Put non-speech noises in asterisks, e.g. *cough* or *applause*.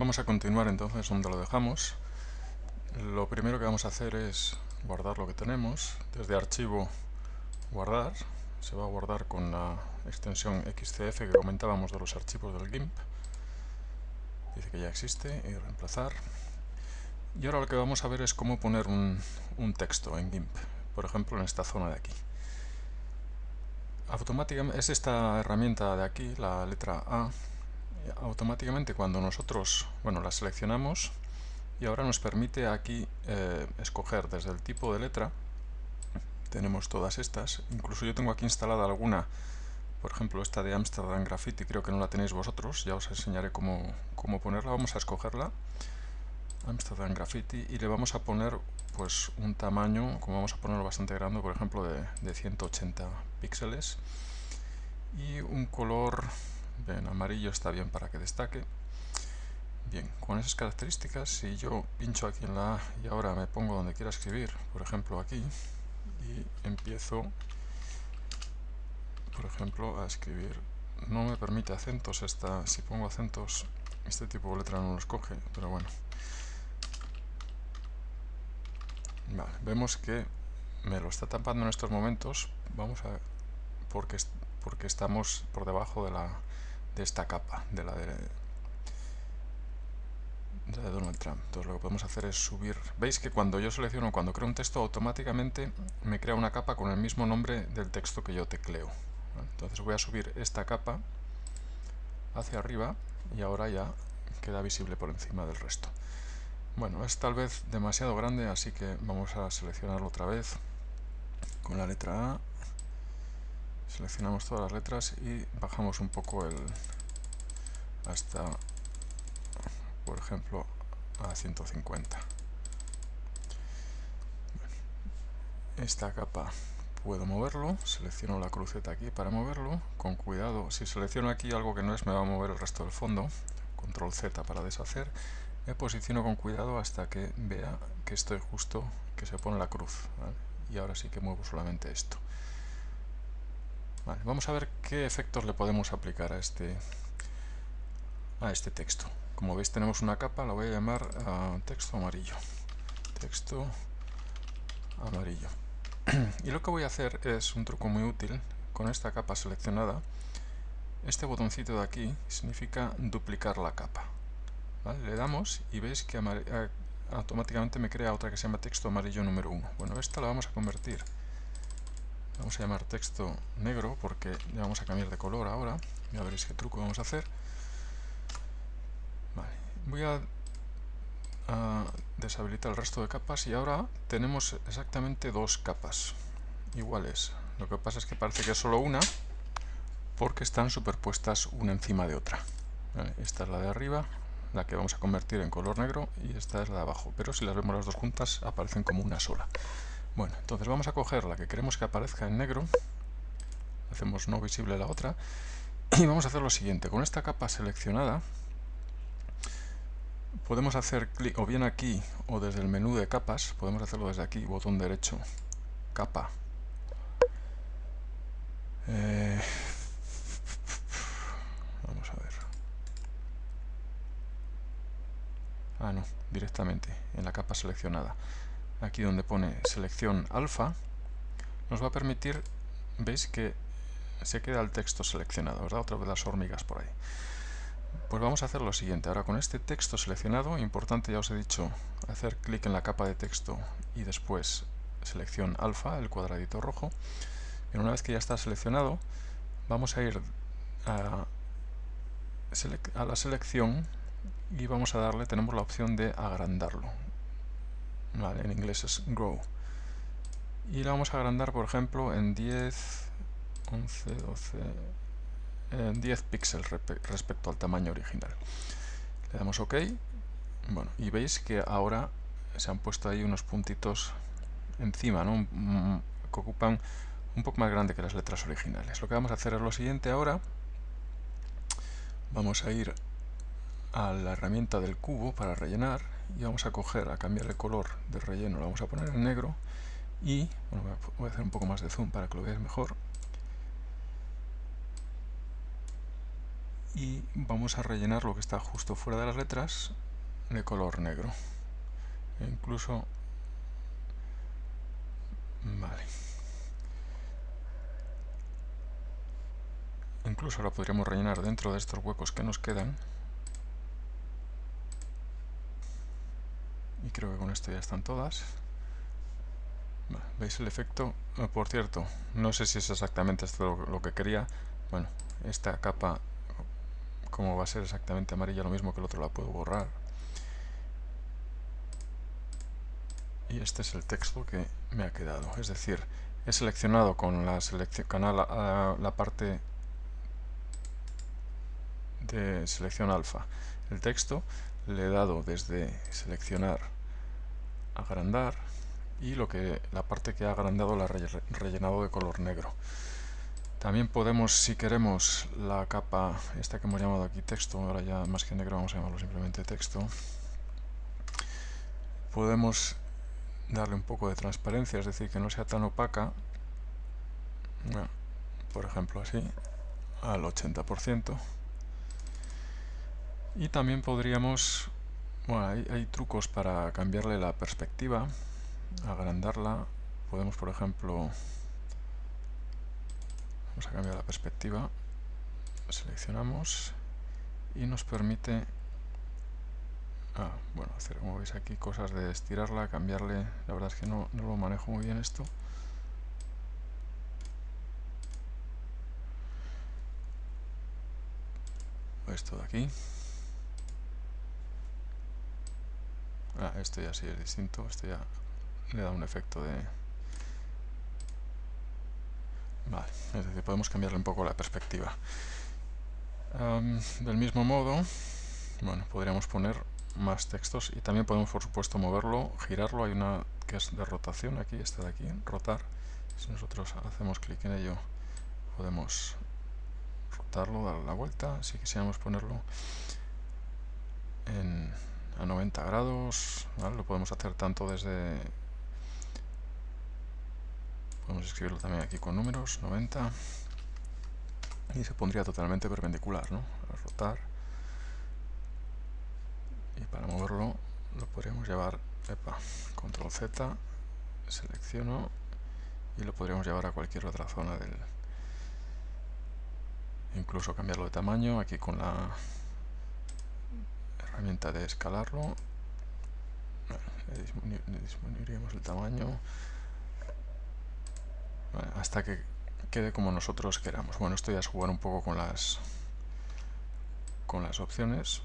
Vamos a continuar entonces donde lo dejamos. Lo primero que vamos a hacer es guardar lo que tenemos. Desde archivo guardar. Se va a guardar con la extensión XCF que comentábamos de los archivos del GIMP. Dice que ya existe y reemplazar. Y ahora lo que vamos a ver es cómo poner un, texto en GIMP. Por ejemplo en esta zona de aquí. Automáticamente es esta herramienta de aquí, la letra A, automáticamente cuando nosotros bueno, la seleccionamos y ahora nos permite aquí eh, escoger desde el tipo de letra. Tenemos todas estas, incluso yo tengo aquí instalada alguna por ejemplo esta de Amsterdam Graffiti, creo que no la tenéis vosotros, ya os enseñaré cómo, cómo ponerla, vamos a escogerla. Amsterdam Graffiti y le vamos a poner pues un tamaño, como vamos a ponerlo bastante grande, por ejemplo de, de 180 píxeles. Y un color Bien, amarillo está bien para que destaque. Bien, con esas características, si yo pincho aquí en la A y ahora me pongo donde quiera escribir, por ejemplo aquí, y empiezo, por ejemplo, a escribir, no me permite acentos, esta, si pongo acentos, este tipo de letra no los coge, pero bueno. Vale, vemos que me lo está tapando en estos momentos, vamos a, porque, porque estamos por debajo de la de esta capa, de la de, Donald Trump. Entonces lo que podemos hacer es subir... Veis que cuando yo selecciono, cuando creo un texto, automáticamente me crea una capa con el mismo nombre del texto que yo tecleo. Entonces voy a subir esta capa hacia arriba y ahora ya queda visible por encima del resto. Bueno, es tal vez demasiado grande, así que vamos a seleccionarlo otra vez con la letra A seleccionamos todas las letras y bajamos un poco el hasta por ejemplo a 150 esta capa puedo moverlo, selecciono la cruceta aquí para moverlo, con cuidado, si selecciono aquí algo que no es me va a mover el resto del fondo, control Z para deshacer, me posiciono con cuidado hasta que vea que estoy justo, que se pone la cruz, y ahora sí que muevo solamente esto vamos a ver qué efectos le podemos aplicar a este, a este texto. Como veis tenemos una capa, la voy a llamar ah, texto amarillo. Texto amarillo. *clears throat* y lo que voy a hacer es un truco muy útil con esta capa seleccionada. Este botoncito de aquí significa duplicar la capa. Le damos y veis que automáticamente me crea otra que se llama texto amarillo número 1. Bueno, esta la vamos a convertir vamos a llamar texto negro porque le vamos a cambiar de color ahora. Ya veréis qué truco vamos a hacer. Voy a, deshabilitar el resto de capas y ahora tenemos exactamente dos capas iguales. Lo que pasa es que parece que es solo una porque están superpuestas una encima de otra. Esta es la de arriba la que vamos a convertir en color negro y esta es la de abajo. Pero si las vemos las dos juntas aparecen como una sola bueno, entonces vamos a coger la que queremos que aparezca en negro, hacemos no visible la otra, *clears throat* y vamos a hacer lo siguiente, con esta capa seleccionada, podemos hacer clic o bien aquí o desde el menú de capas, podemos hacerlo desde aquí, botón derecho, capa. Eh, vamos a ver. Ah, no, directamente, en la capa seleccionada aquí donde pone selección alfa, nos va a permitir, veis que se queda el texto seleccionado, ¿verdad? Otra vez las hormigas por ahí. Pues vamos a hacer lo siguiente, ahora con este texto seleccionado, importante ya os he dicho, hacer clic en la capa de texto y después selección alfa, el cuadradito rojo, y una vez que ya está seleccionado, vamos a ir a, a la selección y vamos a darle, tenemos la opción de agrandarlo, en inglés es grow. Y la vamos a agrandar, por ejemplo, en 10, 11, 12, en 10 píxeles respecto al tamaño original. Le damos OK. Bueno, y veis que ahora se han puesto ahí unos puntitos encima, ¿no? que ocupan un poco más grande que las letras originales. Lo que vamos a hacer es lo siguiente ahora. Vamos a ir a la herramienta del cubo para rellenar y vamos a coger, a cambiar el color del relleno, lo vamos a poner en negro y, bueno, voy a hacer un poco más de zoom para que lo veáis mejor y vamos a rellenar lo que está justo fuera de las letras de color negro. E incluso... Vale. Incluso ahora podríamos rellenar dentro de estos huecos que nos quedan. Creo que con esto ya están todas. ¿Veis el efecto? Eh, por cierto, no sé si es exactamente esto lo que quería. Bueno, esta capa, como va a ser exactamente amarilla, lo mismo que el otro, la puedo borrar. Y este es el texto que me ha quedado. Es decir, he seleccionado con la, selección, canal, la parte de selección alfa el texto, le he dado desde seleccionar agrandar y lo que la parte que ha agrandado la he rellenado de color negro. También podemos, si queremos, la capa, esta que hemos llamado aquí texto, ahora ya más que negro vamos a llamarlo simplemente texto, podemos darle un poco de transparencia, es decir, que no sea tan opaca, por ejemplo así, al 80%. Y también podríamos, bueno, hay, trucos para cambiarle la perspectiva, agrandarla. Podemos, por ejemplo, vamos a cambiar la perspectiva, seleccionamos y nos permite, ah, bueno, hacer como veis aquí cosas de estirarla, cambiarle, la verdad es que no, no lo manejo muy bien esto. Esto de aquí. Ah, esto ya sí es distinto, esto ya le da un efecto de... Vale, es decir, podemos cambiarle un poco la perspectiva. del mismo modo, bueno, podríamos poner más textos y también podemos, por supuesto, moverlo, girarlo. Hay una que es de rotación aquí, esta de aquí, rotar. Si nosotros hacemos clic en ello, podemos rotarlo, darle la vuelta. Si quisiéramos ponerlo en a 90 grados, lo podemos hacer tanto desde... Podemos escribirlo también aquí con números, 90, y se pondría totalmente perpendicular, ¿no? rotar. Y para moverlo lo podríamos llevar, epa, control Z, selecciono y lo podríamos llevar a cualquier otra zona del... Incluso cambiarlo de tamaño, aquí con la herramienta de escalarlo. Disminuiríamos el tamaño. Hasta que quede como nosotros queramos. Bueno esto ya es jugar un poco con las con las opciones